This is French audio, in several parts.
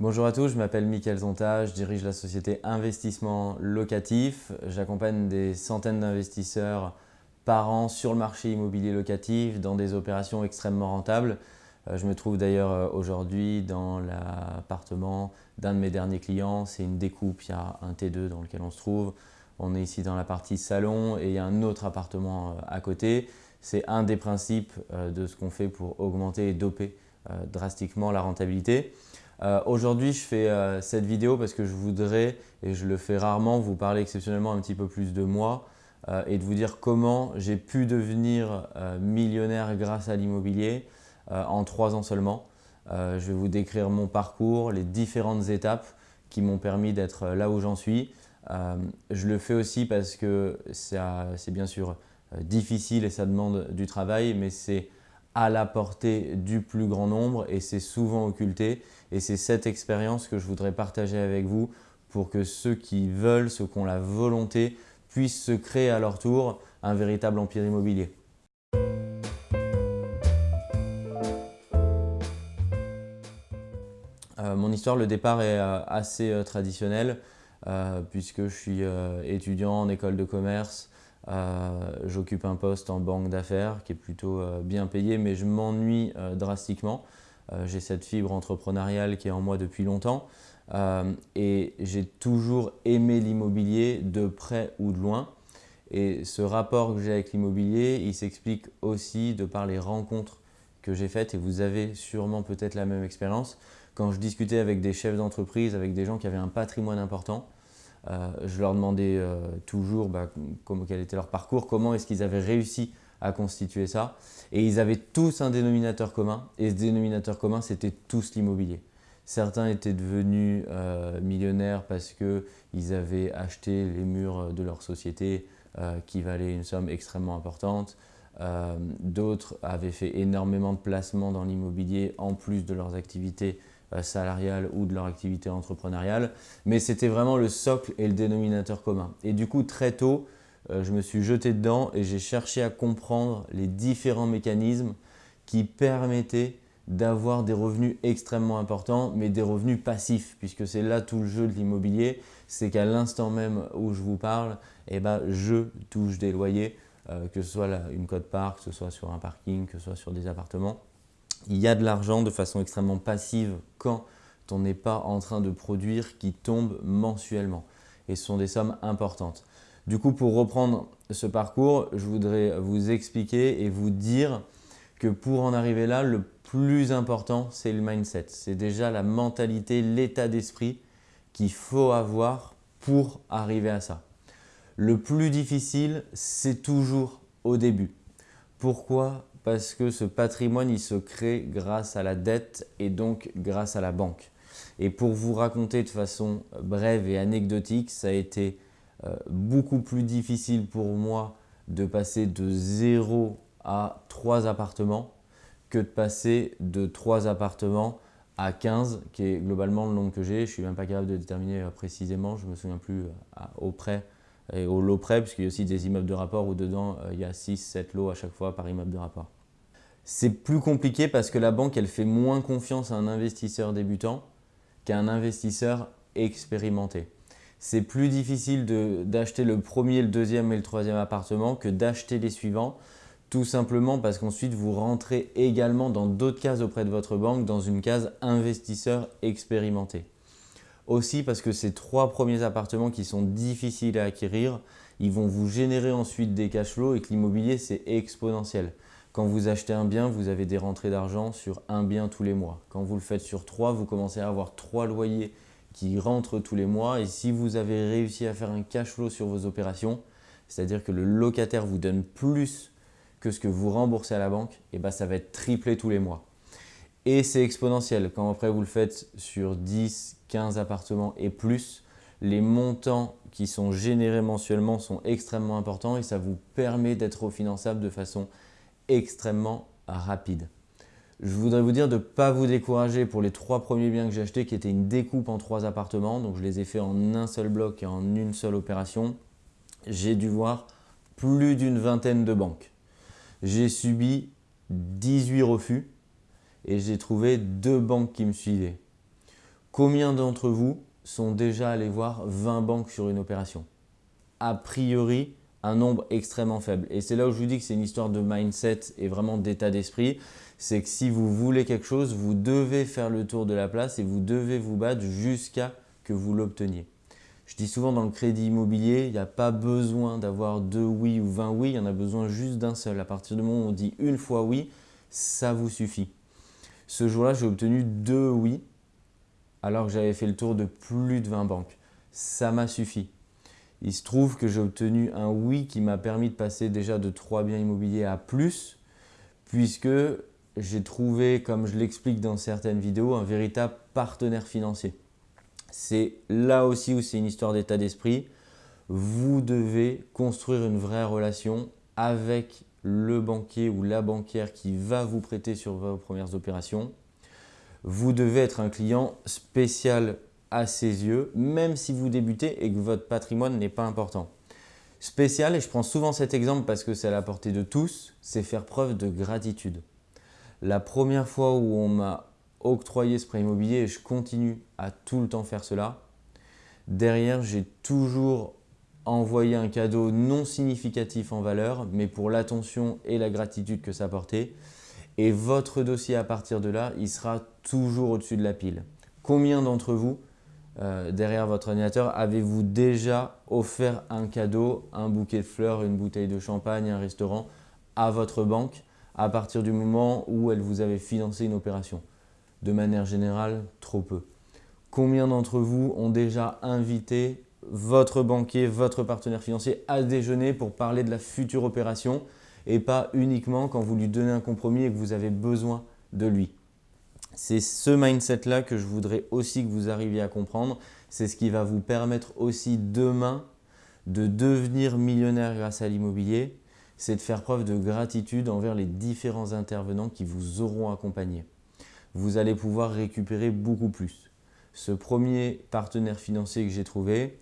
Bonjour à tous, je m'appelle Mickaël Zonta, je dirige la société Investissement Locatif. J'accompagne des centaines d'investisseurs par an sur le marché immobilier locatif dans des opérations extrêmement rentables. Euh, je me trouve d'ailleurs euh, aujourd'hui dans l'appartement d'un de mes derniers clients. C'est une découpe, il y a un T2 dans lequel on se trouve. On est ici dans la partie salon et il y a un autre appartement euh, à côté. C'est un des principes de ce qu'on fait pour augmenter et doper drastiquement la rentabilité. Aujourd'hui, je fais cette vidéo parce que je voudrais, et je le fais rarement, vous parler exceptionnellement un petit peu plus de moi et de vous dire comment j'ai pu devenir millionnaire grâce à l'immobilier, euh, en trois ans seulement. Euh, je vais vous décrire mon parcours, les différentes étapes qui m'ont permis d'être là où j'en suis. Euh, je le fais aussi parce que c'est bien sûr difficile et ça demande du travail, mais c'est à la portée du plus grand nombre et c'est souvent occulté. Et c'est cette expérience que je voudrais partager avec vous pour que ceux qui veulent, ceux qui ont la volonté, puissent se créer à leur tour un véritable empire immobilier. Euh, mon histoire, le départ est euh, assez euh, traditionnel puisque je suis étudiant en école de commerce. J'occupe un poste en banque d'affaires qui est plutôt bien payé, mais je m'ennuie drastiquement. J'ai cette fibre entrepreneuriale qui est en moi depuis longtemps et j'ai toujours aimé l'immobilier de près ou de loin. Et ce rapport que j'ai avec l'immobilier, il s'explique aussi de par les rencontres que j'ai faites et vous avez sûrement peut-être la même expérience. Quand je discutais avec des chefs d'entreprise, avec des gens qui avaient un patrimoine important, euh, je leur demandais euh, toujours bah, quel était leur parcours, comment est-ce qu'ils avaient réussi à constituer ça. Et ils avaient tous un dénominateur commun. Et ce dénominateur commun, c'était tous l'immobilier. Certains étaient devenus euh, millionnaires parce qu'ils avaient acheté les murs de leur société qui valaient une somme extrêmement importante. D'autres avaient fait énormément de placements dans l'immobilier en plus de leurs activités salariale ou de leur activité entrepreneuriale, mais c'était vraiment le socle et le dénominateur commun. Et du coup, très tôt, euh, je me suis jeté dedans et j'ai cherché à comprendre les différents mécanismes qui permettaient d'avoir des revenus extrêmement importants, mais des revenus passifs, puisque c'est là tout le jeu de l'immobilier, c'est qu'à l'instant même où je vous parle, eh ben, je touche des loyers, euh, que ce soit une cote-part, que ce soit sur un parking, que ce soit sur des appartements il y a de l'argent de façon extrêmement passive quand on n'est pas en train de produire qui tombe mensuellement. Et ce sont des sommes importantes. Du coup, pour reprendre ce parcours, je voudrais vous expliquer et vous dire que pour en arriver là, le plus important, c'est le mindset. C'est déjà la mentalité, l'état d'esprit qu'il faut avoir pour arriver à ça. Le plus difficile, c'est toujours au début. Pourquoi parce que ce patrimoine, il se crée grâce à la dette et donc grâce à la banque. Et pour vous raconter de façon brève et anecdotique, ça a été euh, beaucoup plus difficile pour moi de passer de 0 à 3 appartements que de passer de 3 appartements à 15, qui est globalement le nombre que j'ai. Je ne suis même pas capable de déterminer euh, précisément, je ne me souviens plus euh, au près et au lot près, puisqu'il y a aussi des immeubles de rapport où dedans, il y a 6-7 lots à chaque fois par immeuble de rapport. C'est plus compliqué parce que la banque, elle fait moins confiance à un investisseur débutant qu'à un investisseur expérimenté. C'est plus difficile d'acheter le premier, le deuxième et le troisième appartement que d'acheter les suivants, tout simplement parce qu'ensuite vous rentrez également dans d'autres cases auprès de votre banque, dans une case investisseur expérimenté. Aussi parce que ces trois premiers appartements qui sont difficiles à acquérir, ils vont vous générer ensuite des cash flows et que l'immobilier c'est exponentiel. Quand vous achetez un bien, vous avez des rentrées d'argent sur un bien tous les mois. Quand vous le faites sur trois, vous commencez à avoir trois loyers qui rentrent tous les mois. Et si vous avez réussi à faire un cash flow sur vos opérations, c'est-à-dire que le locataire vous donne plus que ce que vous remboursez à la banque, eh ben ça va être triplé tous les mois. Et c'est exponentiel. Quand après vous le faites sur 10, 15 appartements et plus, les montants qui sont générés mensuellement sont extrêmement importants et ça vous permet d'être refinançable de façon extrêmement rapide. Je voudrais vous dire de ne pas vous décourager pour les trois premiers biens que j'ai achetés qui étaient une découpe en trois appartements. Donc je les ai fait en un seul bloc et en une seule opération. J'ai dû voir plus d'une vingtaine de banques. J'ai subi 18 refus et j'ai trouvé deux banques qui me suivaient. Combien d'entre vous sont déjà allés voir 20 banques sur une opération? A priori, un nombre extrêmement faible. Et c'est là où je vous dis que c'est une histoire de mindset et vraiment d'état d'esprit. C'est que si vous voulez quelque chose, vous devez faire le tour de la place et vous devez vous battre jusqu'à que vous l'obteniez. Je dis souvent dans le crédit immobilier, il n'y a pas besoin d'avoir deux oui ou 20 oui, il y en a besoin juste d'un seul. À partir du moment où on dit une fois oui, ça vous suffit. Ce jour-là, j'ai obtenu deux oui alors que j'avais fait le tour de plus de 20 banques. Ça m'a suffi. Il se trouve que j'ai obtenu un oui qui m'a permis de passer déjà de 3 biens immobiliers à plus puisque j'ai trouvé, comme je l'explique dans certaines vidéos, un véritable partenaire financier. C'est là aussi où c'est une histoire d'état d'esprit. Vous devez construire une vraie relation avec le banquier ou la banquière qui va vous prêter sur vos premières opérations. Vous devez être un client spécial à ses yeux, même si vous débutez et que votre patrimoine n'est pas important. Spécial, et je prends souvent cet exemple parce que c'est à la portée de tous, c'est faire preuve de gratitude. La première fois où on m'a octroyer ce prêt immobilier et je continue à tout le temps faire cela. Derrière, j'ai toujours envoyé un cadeau non significatif en valeur, mais pour l'attention et la gratitude que ça portait. Et votre dossier à partir de là, il sera toujours au-dessus de la pile. Combien d'entre vous, euh, derrière votre ordinateur, avez-vous déjà offert un cadeau, un bouquet de fleurs, une bouteille de champagne, un restaurant à votre banque à partir du moment où elle vous avait financé une opération? De manière générale, trop peu. Combien d'entre vous ont déjà invité votre banquier, votre partenaire financier à déjeuner pour parler de la future opération et pas uniquement quand vous lui donnez un compromis et que vous avez besoin de lui? C'est ce mindset-là que je voudrais aussi que vous arriviez à comprendre. C'est ce qui va vous permettre aussi demain de devenir millionnaire grâce à l'immobilier. C'est de faire preuve de gratitude envers les différents intervenants qui vous auront accompagné vous allez pouvoir récupérer beaucoup plus. Ce premier partenaire financier que j'ai trouvé,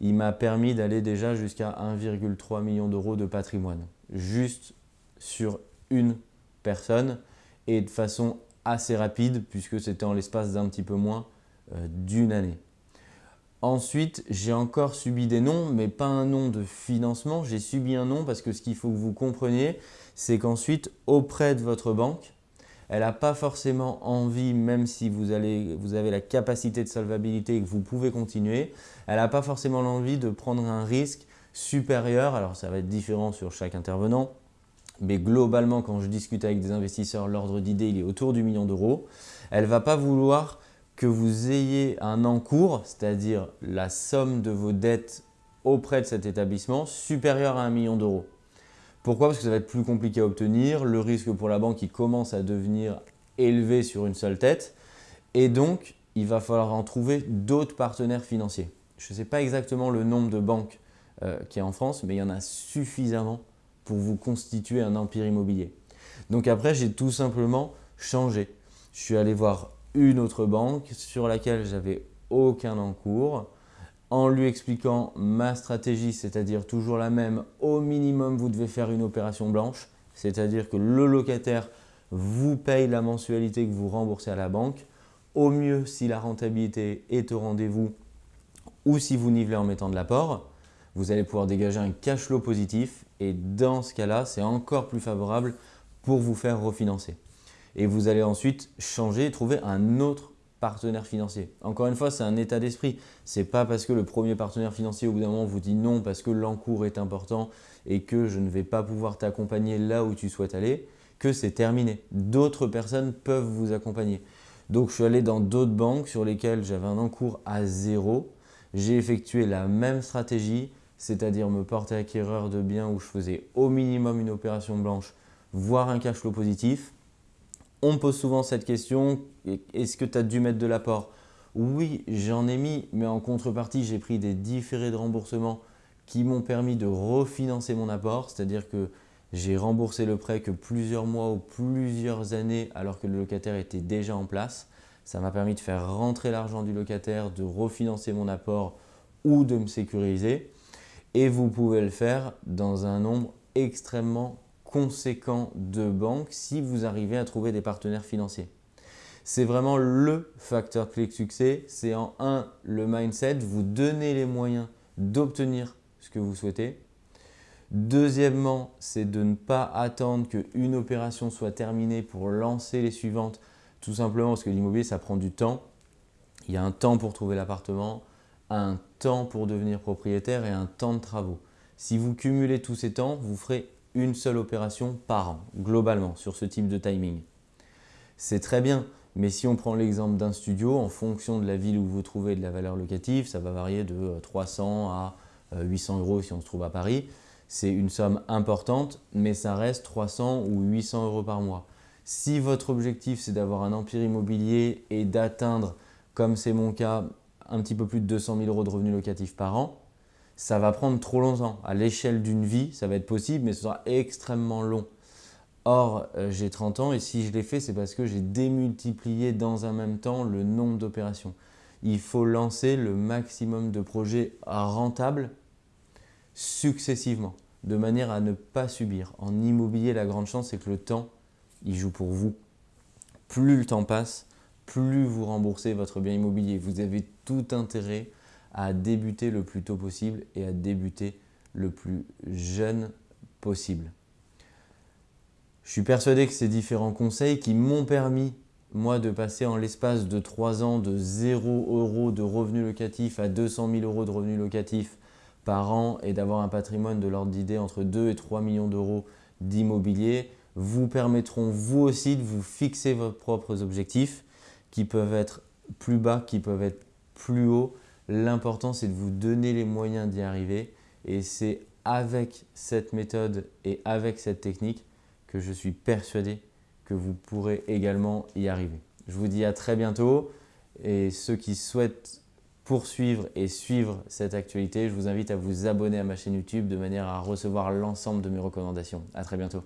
il m'a permis d'aller déjà jusqu'à 1,3 million d'euros de patrimoine, juste sur une personne et de façon assez rapide puisque c'était en l'espace d'un petit peu moins euh, d'une année. Ensuite, j'ai encore subi des noms, mais pas un nom de financement. J'ai subi un nom parce que ce qu'il faut que vous compreniez, c'est qu'ensuite, auprès de votre banque, elle n'a pas forcément envie, même si vous, avez la capacité de solvabilité et que vous pouvez continuer, elle n'a pas forcément l'envie de prendre un risque supérieur. Alors ça va être différent sur chaque intervenant, mais globalement quand je discute avec des investisseurs, l'ordre d'idée il est autour du million d'euros. Elle ne va pas vouloir que vous ayez un encours, c'est-à-dire la somme de vos dettes auprès de cet établissement supérieure à un million d'euros. Pourquoi? Parce que ça va être plus compliqué à obtenir, le risque pour la banque il commence à devenir élevé sur une seule tête et donc il va falloir en trouver d'autres partenaires financiers. Je ne sais pas exactement le nombre de banques euh, qui est en France, mais il y en a suffisamment pour vous constituer un empire immobilier. Donc après, j'ai tout simplement changé. Je suis allé voir une autre banque sur laquelle j'avais aucun encours en lui expliquant ma stratégie, c'est-à-dire toujours la même, au minimum vous devez faire une opération blanche, c'est-à-dire que le locataire vous paye la mensualité que vous remboursez à la banque. Au mieux, si la rentabilité est au rendez-vous ou si vous nivelez en mettant de l'apport, vous allez pouvoir dégager un cash flow positif et dans ce cas-là, c'est encore plus favorable pour vous faire refinancer. Et vous allez ensuite changer et trouver un autre partenaire financier. Encore une fois, c'est un état d'esprit. Ce n'est pas parce que le premier partenaire financier au bout d'un moment vous dit non parce que l'encours est important et que je ne vais pas pouvoir t'accompagner là où tu souhaites aller que c'est terminé. D'autres personnes peuvent vous accompagner. Donc je suis allé dans d'autres banques sur lesquelles j'avais un encours à zéro. J'ai effectué la même stratégie, c'est-à-dire me porter acquéreur de biens où je faisais au minimum une opération blanche, voire un cash flow positif. On me pose souvent cette question, est-ce que tu as dû mettre de l'apport? Oui, j'en ai mis, mais en contrepartie, j'ai pris des différés de remboursement qui m'ont permis de refinancer mon apport, c'est-à-dire que j'ai remboursé le prêt que plusieurs mois ou plusieurs années alors que le locataire était déjà en place. Ça m'a permis de faire rentrer l'argent du locataire, de refinancer mon apport ou de me sécuriser. Et vous pouvez le faire dans un nombre extrêmement conséquent de banques si vous arrivez à trouver des partenaires financiers. C'est vraiment le facteur clé de succès. C'est en un, le mindset, vous donnez les moyens d'obtenir ce que vous souhaitez. Deuxièmement, c'est de ne pas attendre qu'une opération soit terminée pour lancer les suivantes, tout simplement parce que l'immobilier, ça prend du temps. Il y a un temps pour trouver l'appartement, un temps pour devenir propriétaire et un temps de travaux. Si vous cumulez tous ces temps, vous ferez une seule opération par an, globalement, sur ce type de timing. C'est très bien, mais si on prend l'exemple d'un studio, en fonction de la ville où vous trouvez de la valeur locative, ça va varier de 300 à 800 euros si on se trouve à Paris. C'est une somme importante, mais ça reste 300 ou 800 euros par mois. Si votre objectif, c'est d'avoir un empire immobilier et d'atteindre, comme c'est mon cas, un petit peu plus de 200 000 euros de revenus locatifs par an, ça va prendre trop longtemps. À l'échelle d'une vie, ça va être possible, mais ce sera extrêmement long. Or, euh, j'ai 30 ans et si je l'ai fait, c'est parce que j'ai démultiplié dans un même temps le nombre d'opérations. Il faut lancer le maximum de projets rentables successivement, de manière à ne pas subir. En immobilier, la grande chance, c'est que le temps, il joue pour vous. Plus le temps passe, plus vous remboursez votre bien immobilier. Vous avez tout intérêt à débuter le plus tôt possible et à débuter le plus jeune possible. Je suis persuadé que ces différents conseils qui m'ont permis, moi, de passer en l'espace de 3 ans de 0 euros de revenus locatifs à 200 000 euros de revenus locatifs par an et d'avoir un patrimoine de l'ordre d'idée entre 2 et 3 millions d'euros d'immobilier vous permettront vous aussi de vous fixer vos propres objectifs qui peuvent être plus bas, qui peuvent être plus hauts. L'important, c'est de vous donner les moyens d'y arriver et c'est avec cette méthode et avec cette technique que je suis persuadé que vous pourrez également y arriver. Je vous dis à très bientôt et ceux qui souhaitent poursuivre et suivre cette actualité, je vous invite à vous abonner à ma chaîne YouTube de manière à recevoir l'ensemble de mes recommandations. À très bientôt.